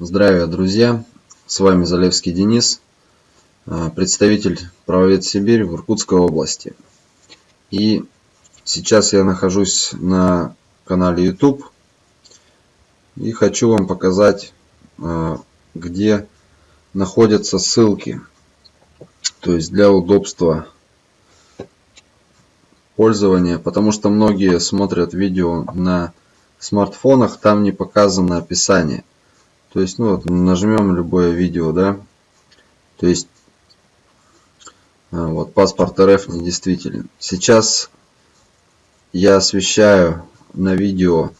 Здравия, друзья! С вами Залевский Денис, а, представитель правовед Сибирь в Иркутской области. И сейчас я нахожусь на канале YouTube и хочу вам показать, а, где находятся ссылки. То есть для удобства пользования, потому что многие смотрят видео на смартфонах, там не показано описание. То есть, ну вот, нажмем любое видео, да. То есть, а, вот, паспорт РФ недействителен. Сейчас я освещаю на видео,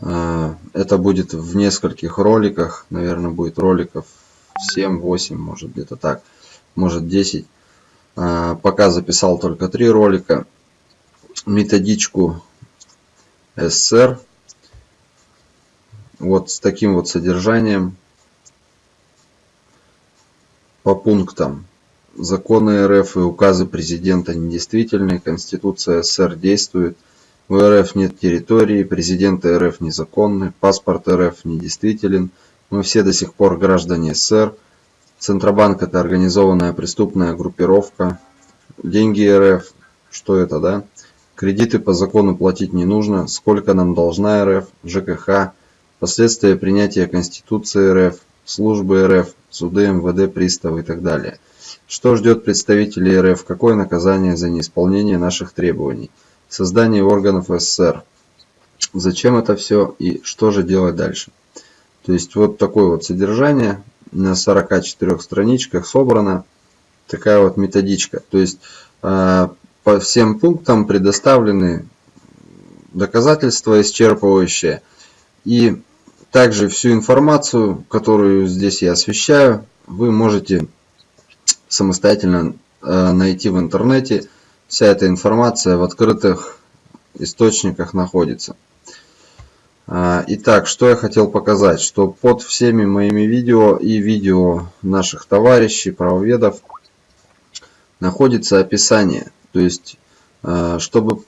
а, это будет в нескольких роликах, наверное, будет роликов 7-8, может где-то так, может 10. А, пока записал только три ролика. Методичку СССР вот с таким вот содержанием по пунктам. Законы РФ и указы президента недействительны, Конституция СССР действует, у РФ нет территории, президенты РФ незаконны, паспорт РФ недействителен, мы все до сих пор граждане СССР, Центробанк это организованная преступная группировка, деньги РФ, что это, да? Кредиты по закону платить не нужно, сколько нам должна РФ, ЖКХ, последствия принятия Конституции РФ, службы РФ, суды МВД, приставы и так далее. Что ждет представителей РФ? Какое наказание за неисполнение наших требований? Создание органов СССР. Зачем это все и что же делать дальше? То есть вот такое вот содержание на 44 страничках собрано такая вот методичка. То есть а, по всем пунктам предоставлены доказательства исчерпывающие и также всю информацию, которую здесь я освещаю, вы можете самостоятельно э, найти в интернете. Вся эта информация в открытых источниках находится. А, итак, что я хотел показать, что под всеми моими видео и видео наших товарищей, правоведов, находится описание. То есть, э, чтобы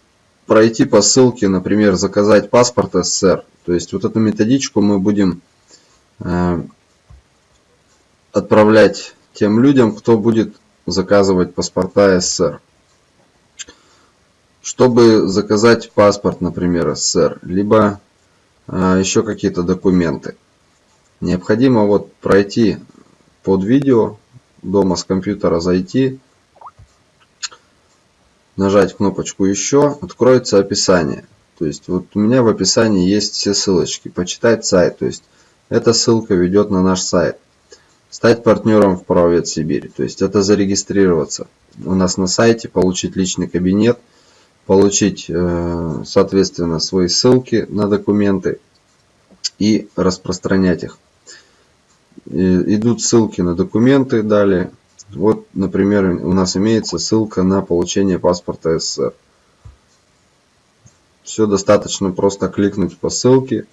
пройти по ссылке, например, заказать паспорт СССР, то есть вот эту методичку мы будем э, отправлять тем людям, кто будет заказывать паспорта СССР. Чтобы заказать паспорт, например, СССР, либо э, еще какие-то документы, необходимо вот пройти под видео, дома с компьютера зайти, нажать кнопочку «Еще», откроется описание. То есть вот у меня в описании есть все ссылочки. Почитать сайт. То есть эта ссылка ведет на наш сайт. Стать партнером в Правовед Сибири. То есть это зарегистрироваться у нас на сайте, получить личный кабинет, получить, э, соответственно, свои ссылки на документы и распространять их. Идут ссылки на документы далее. Вот, например, у нас имеется ссылка на получение паспорта СССР. Все достаточно просто кликнуть по ссылке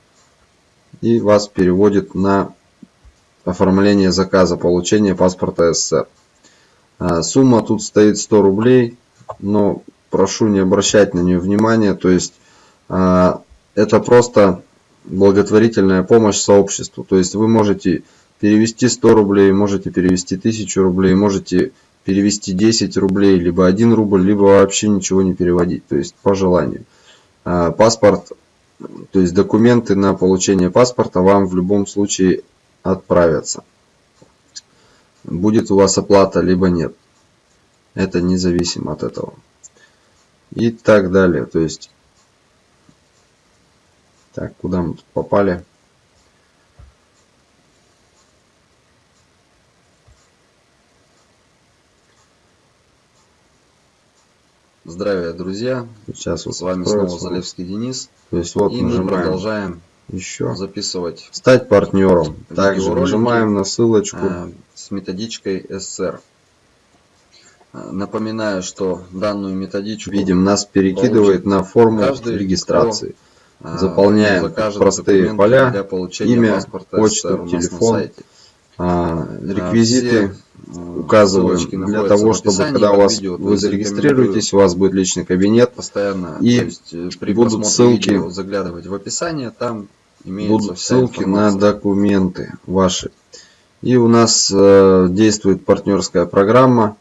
и вас переводит на оформление заказа получения паспорта СССР. А, сумма тут стоит 100 рублей, но прошу не обращать на нее внимания. То есть а, это просто благотворительная помощь сообществу. То есть вы можете перевести 100 рублей, можете перевести 1000 рублей, можете перевести 10 рублей, либо 1 рубль, либо вообще ничего не переводить. То есть по желанию. А, паспорт, то есть документы на получение паспорта вам в любом случае отправятся. Будет у вас оплата, либо нет. Это независимо от этого. И так далее. То есть, так, куда мы тут попали? Здравия, друзья! Сейчас вот с вами снова Залевский Денис. То есть вот и мы продолжаем еще записывать. Стать партнером. Также нажимаем на ссылочку э, с методичкой СССР. Э, напоминаю, что данную методичку видим нас перекидывает на форму регистрации. Кто, э, Заполняем простые поля, имя, почту, телефон, реквизиты указываем для того, чтобы когда у вас вы зарегистрируетесь, у вас будет личный кабинет постоянно и есть, э, при будут ссылки заглядывать в описание, там будут ссылки на документы ваши. И у нас э, действует партнерская программа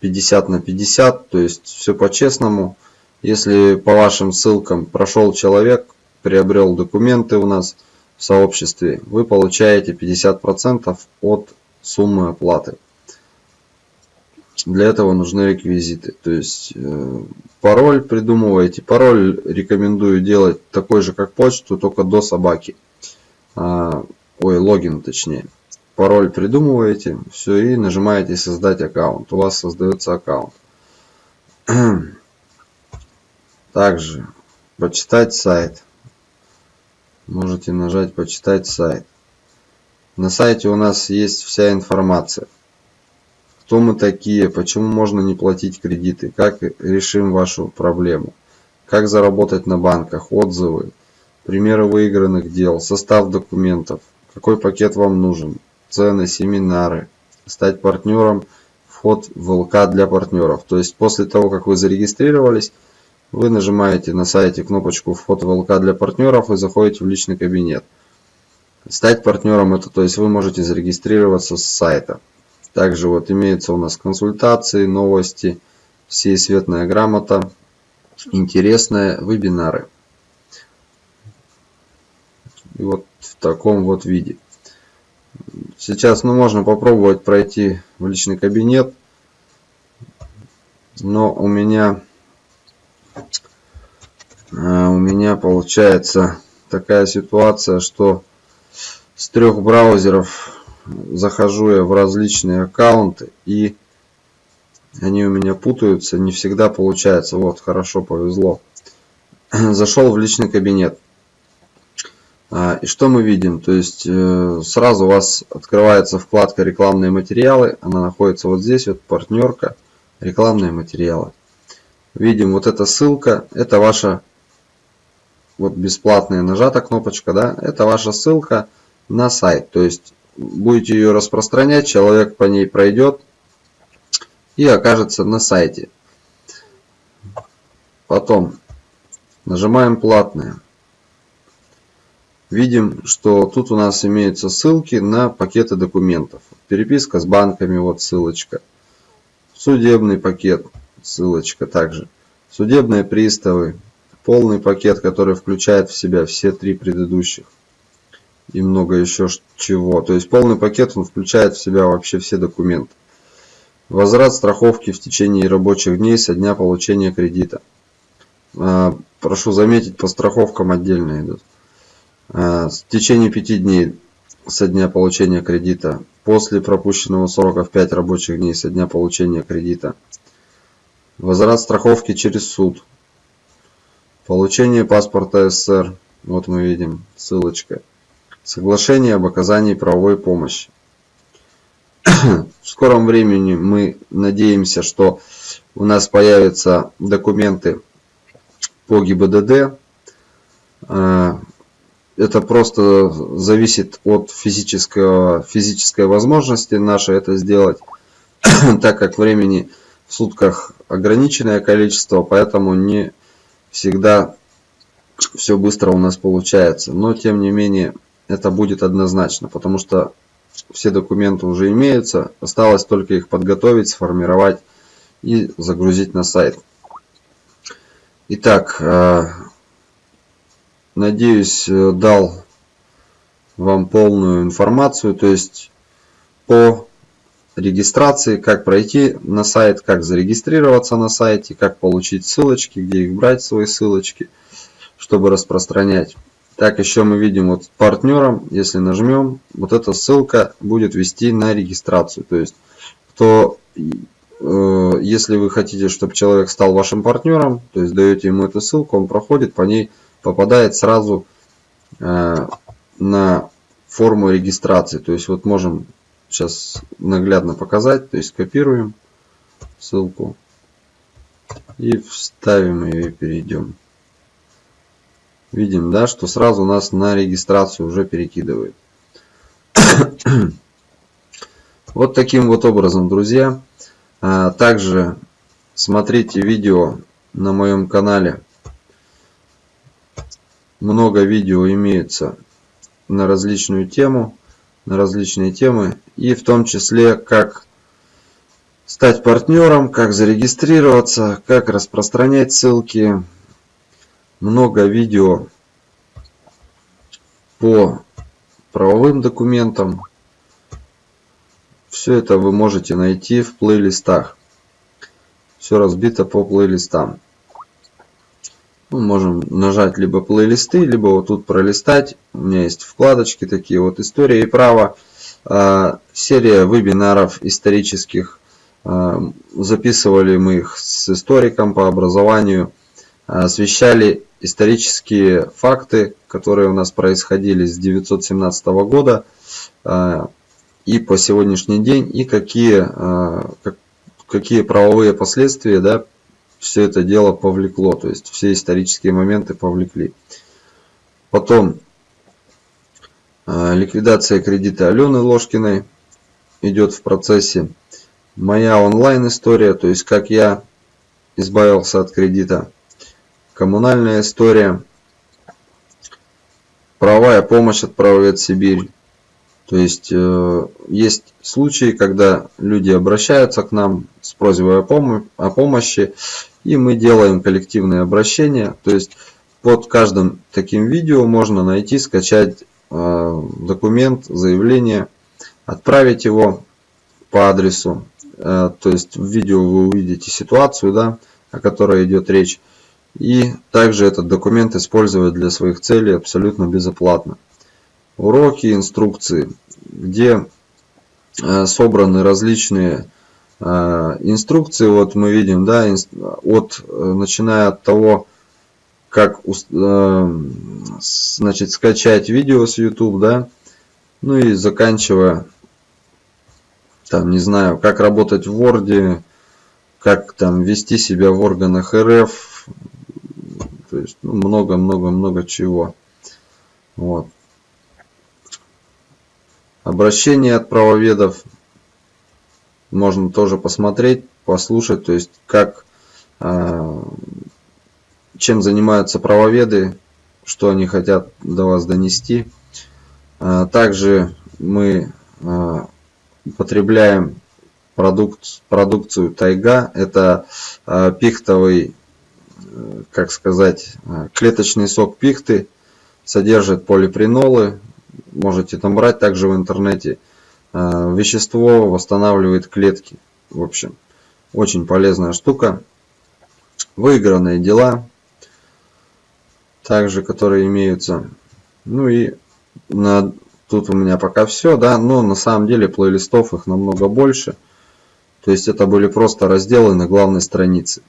50 на 50, то есть все по-честному. Если по вашим ссылкам прошел человек, приобрел документы у нас сообществе, вы получаете 50% от суммы оплаты. Для этого нужны реквизиты. То есть э, пароль придумываете. Пароль рекомендую делать такой же, как почту, только до собаки. А, ой, логин точнее. Пароль придумываете, все, и нажимаете создать аккаунт. У вас создается аккаунт. Также почитать сайт. Можете нажать почитать сайт. На сайте у нас есть вся информация. Кто мы такие, почему можно не платить кредиты, как решим вашу проблему, как заработать на банках, отзывы, примеры выигранных дел, состав документов, какой пакет вам нужен, цены, семинары, стать партнером, вход в ЛК для партнеров. То есть после того, как вы зарегистрировались, вы нажимаете на сайте кнопочку «Вход в ЛК для партнеров» и заходите в личный кабинет. Стать партнером это, то есть вы можете зарегистрироваться с сайта. Также вот имеется у нас консультации, новости, всесветная грамота, интересные вебинары. И вот в таком вот виде. Сейчас ну, можно попробовать пройти в личный кабинет. Но у меня у меня получается такая ситуация, что с трех браузеров захожу я в различные аккаунты и они у меня путаются, не всегда получается. Вот, хорошо, повезло. Зашел в личный кабинет. А, и что мы видим? То есть э, сразу у вас открывается вкладка рекламные материалы. Она находится вот здесь, вот партнерка, рекламные материалы. Видим вот эта ссылка, это ваша вот бесплатная нажата кнопочка, да, это ваша ссылка на сайт. То есть будете ее распространять, человек по ней пройдет и окажется на сайте. Потом нажимаем платные. Видим, что тут у нас имеются ссылки на пакеты документов. Переписка с банками, вот ссылочка. Судебный пакет, ссылочка также. Судебные приставы, полный пакет, который включает в себя все три предыдущих и много еще чего. То есть полный пакет он включает в себя вообще все документы. Возврат страховки в течение рабочих дней со дня получения кредита. А, прошу заметить, по страховкам отдельно идут. А, в течение 5 дней со дня получения кредита. После пропущенного срока в 5 рабочих дней со дня получения кредита. Возврат страховки через суд. Получение паспорта СССР. Вот мы видим ссылочка. Соглашение об оказании правовой помощи. В скором времени мы надеемся, что у нас появятся документы по ГИБДД. А, это просто зависит от физического, физической возможности нашей это сделать, так как времени в сутках ограниченное количество, поэтому не всегда все быстро у нас получается. Но тем не менее это будет однозначно, потому что все документы уже имеются, осталось только их подготовить, сформировать и загрузить на сайт. Итак, э, надеюсь, э, дал вам полную информацию, то есть по регистрации, как пройти на сайт, как зарегистрироваться на сайте, как получить ссылочки, где их брать, свои ссылочки, чтобы распространять. Так, еще мы видим вот партнером, если нажмем, вот эта ссылка будет вести на регистрацию. То есть, кто, э, если вы хотите, чтобы человек стал вашим партнером, то есть даете ему эту ссылку, он проходит, по ней попадает сразу э, на форму регистрации. То есть, вот можем сейчас наглядно показать, то есть копируем ссылку и вставим ее и перейдем видим, да, что сразу нас на регистрацию уже перекидывает. вот таким вот образом, друзья. А, также смотрите видео на моем канале много видео имеется на различную тему, на различные темы, и в том числе, как стать партнером, как зарегистрироваться, как распространять ссылки. Много видео по правовым документам. Все это вы можете найти в плейлистах. Все разбито по плейлистам. Мы можем нажать либо плейлисты, либо вот тут пролистать. У меня есть вкладочки такие вот «История и право». А, серия вебинаров исторических. А, записывали мы их с историком по образованию. Освещали исторические факты, которые у нас происходили с 917 года а, и по сегодняшний день, и какие, какие правовые последствия да, все это дело повлекло, то есть все исторические моменты повлекли. Потом э, ликвидация кредита Алены Ложкиной идет в процессе. Моя онлайн история, то есть как я избавился от кредита. Коммунальная история. Правовая помощь от правовед Сибирь. То есть э, есть случаи, когда люди обращаются к нам с просьбой о, пом о помощи, и мы делаем коллективные обращения. То есть под каждым таким видео можно найти, скачать э, документ, заявление, отправить его по адресу. Э, то есть в видео вы увидите ситуацию, да, о которой идет речь. И также этот документ использовать для своих целей абсолютно безоплатно. Уроки, инструкции, где э, собраны различные Э, инструкции вот мы видим, да, от, э, начиная от того, как значит, скачать видео с YouTube, да, ну и заканчивая, там, не знаю, как работать в Word, как там вести себя в органах РФ, то есть много-много-много ну, чего. Вот. Обращение от правоведов можно тоже посмотреть, послушать, то есть как, а, чем занимаются правоведы, что они хотят до вас донести. А, также мы а, потребляем продукт, продукцию тайга. Это пихтовый, как сказать, клеточный сок пихты. Содержит полипринолы. Можете там брать также в интернете. Э, вещество восстанавливает клетки. В общем, очень полезная штука. Выигранные дела, также которые имеются. Ну и на, тут у меня пока все, да, но на самом деле плейлистов их намного больше. То есть это были просто разделы на главной странице.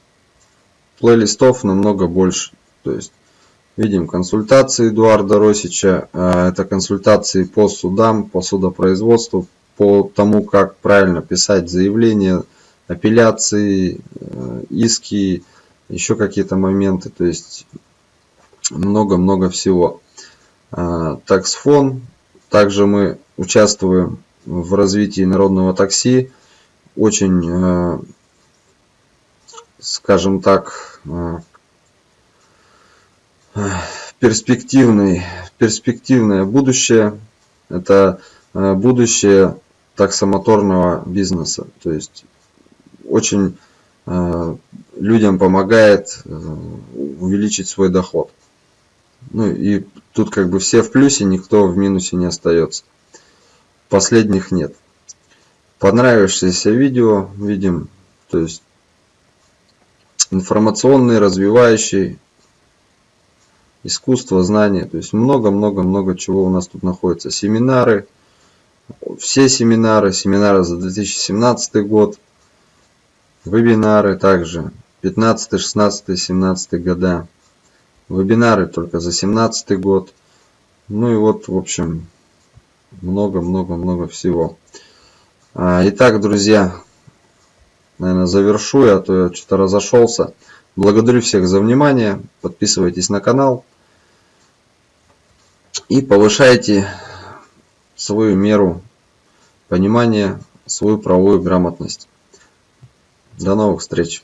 Плейлистов намного больше. То есть Видим консультации Эдуарда Росича. А, это консультации по судам, по судопроизводству, по тому, как правильно писать заявления, апелляции, э, иски, еще какие-то моменты. То есть много-много всего. А, таксфон. Также мы участвуем в развитии народного такси. Очень, э, скажем так, э, перспективный, перспективное будущее. Это э, будущее таксомоторного бизнеса. То есть очень э, людям помогает э, увеличить свой доход. Ну и тут как бы все в плюсе, никто в минусе не остается. Последних нет. Понравившееся видео видим, то есть информационный, развивающий, искусство, знания. То есть много-много-много чего у нас тут находится. Семинары, все семинары, семинары за 2017 год, вебинары также 15, 16, 17 года, вебинары только за 17 год. Ну и вот, в общем, много-много-много всего. А, итак, друзья, наверное, завершу я, а то я что-то разошелся. Благодарю всех за внимание. Подписывайтесь на канал и повышайте свою меру понимания, свою правовую грамотность. До новых встреч!